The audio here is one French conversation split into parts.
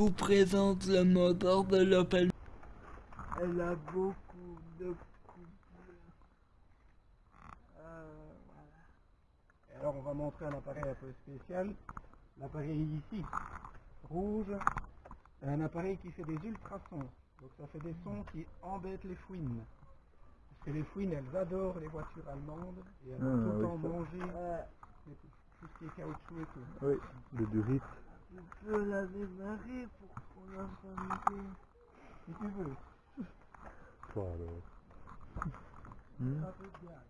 vous présente le moteur de l'Opel. Elle a beaucoup de couleurs. Euh, voilà. Et alors on va montrer un appareil un peu spécial. L'appareil ici, rouge, un appareil qui fait des ultrasons. Donc ça fait des sons qui embêtent les fouines. Parce que les fouines, elles adorent les voitures allemandes et elles Ah, vont tout le oui, temps manger Euh, tout ce qui est caoutchouc et tout. Oui, le durite. Tu peux la démarrer pour qu'on l'entende bien. Si tu veux. Toi alors. Hmm? Un peu de gaz.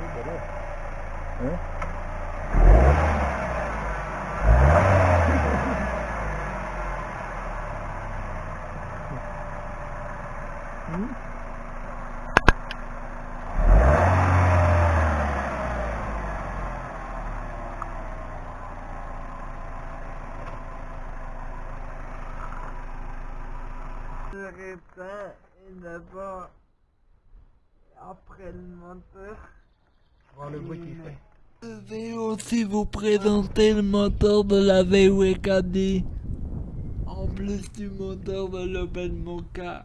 Oui, voilà. Hein? Hmm Je répète, et d'abord, après le moteur. Voir le bruit qu'il fait. Je vais aussi vous présenter le moteur de la VW Caddy. En plus du moteur de l'Opel Mocha.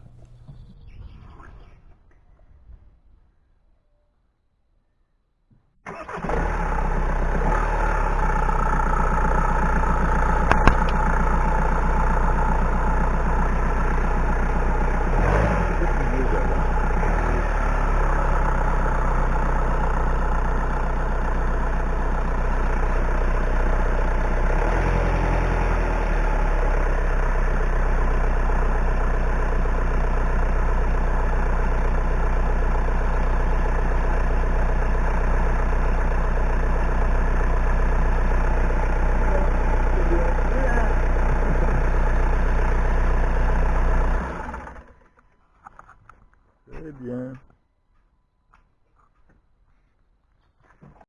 Bien.